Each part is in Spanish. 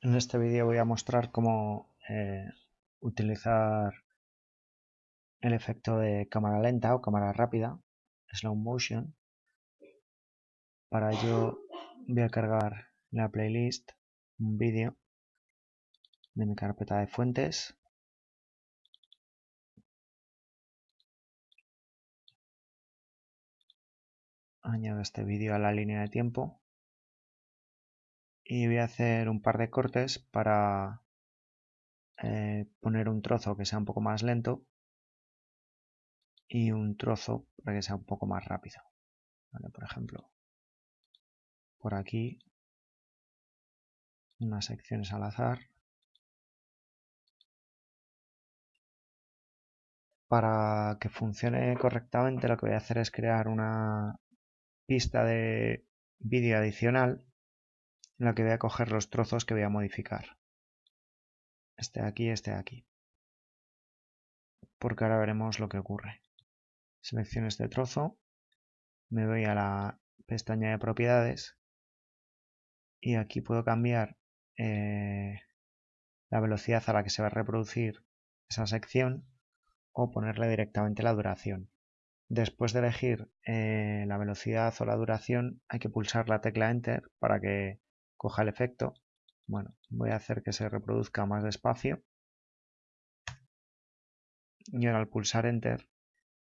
En este vídeo voy a mostrar cómo eh, utilizar el efecto de cámara lenta o cámara rápida, slow motion. Para ello voy a cargar la playlist un vídeo de mi carpeta de fuentes. Añado este vídeo a la línea de tiempo y voy a hacer un par de cortes para eh, poner un trozo que sea un poco más lento y un trozo para que sea un poco más rápido. por ejemplo, por aquí unas secciones al azar. Para que funcione correctamente lo que voy a hacer es crear una pista de vídeo adicional en la que voy a coger los trozos que voy a modificar. Este de aquí, este de aquí. Porque ahora veremos lo que ocurre. Selecciono este trozo, me voy a la pestaña de propiedades y aquí puedo cambiar eh, la velocidad a la que se va a reproducir esa sección o ponerle directamente la duración. Después de elegir eh, la velocidad o la duración hay que pulsar la tecla Enter para que coja el efecto. Bueno, voy a hacer que se reproduzca más despacio. Y ahora al pulsar Enter,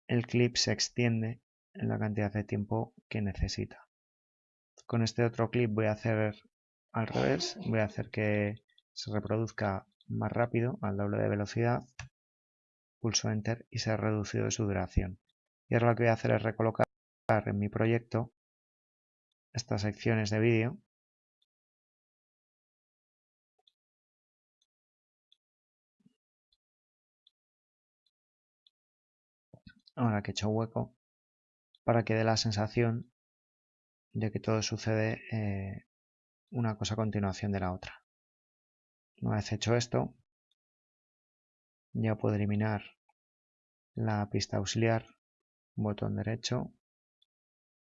el clip se extiende en la cantidad de tiempo que necesita. Con este otro clip voy a hacer al revés, voy a hacer que se reproduzca más rápido, al doble de velocidad. Pulso Enter y se ha reducido su duración. Y ahora lo que voy a hacer es recolocar en mi proyecto estas secciones de vídeo ahora que he hecho hueco, para que dé la sensación de que todo sucede eh, una cosa a continuación de la otra. Una vez hecho esto, ya puedo eliminar la pista auxiliar, botón derecho,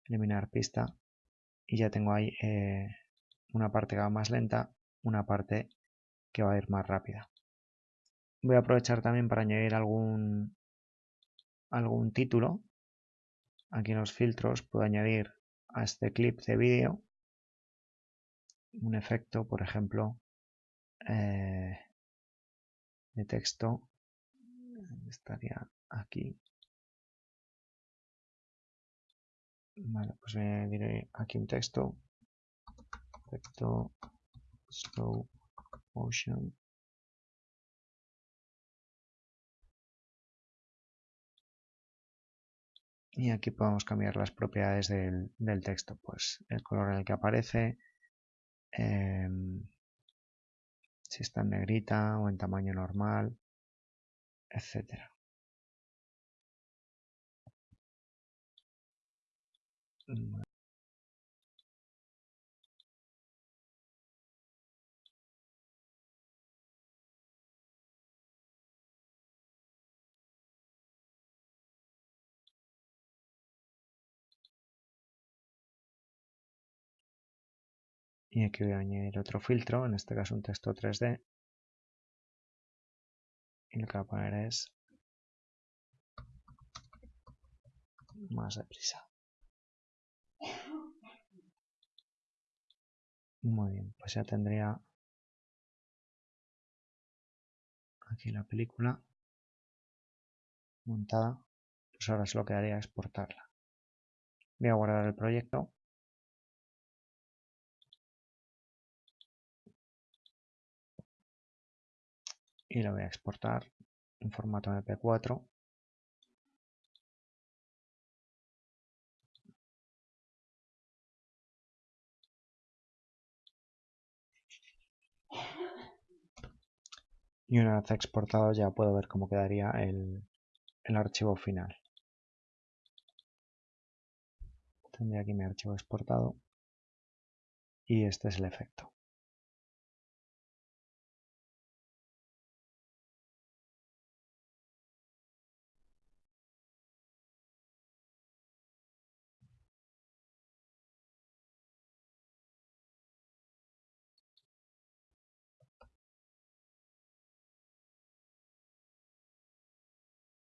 eliminar pista y ya tengo ahí eh, una parte que va más lenta, una parte que va a ir más rápida. Voy a aprovechar también para añadir algún algún título, aquí en los filtros puedo añadir a este clip de vídeo un efecto, por ejemplo, eh, de texto, estaría aquí. Vale, pues aquí un texto, efecto slow motion y aquí podemos cambiar las propiedades del, texto, pues el color en el que aparece, em, si está en negrita o en tamaño normal, etcétera. Y aquí voy a añadir otro filtro, en este caso un texto 3D y lo que voy a poner es más deprisa. Muy bien, pues ya tendría aquí la película montada, pues ahora solo quedaría exportarla. Voy a guardar el proyecto y lo voy a exportar en formato MP4 y una vez exportado ya puedo ver cómo quedaría el, el archivo final. Tendría aquí mi archivo exportado. Y este es el efecto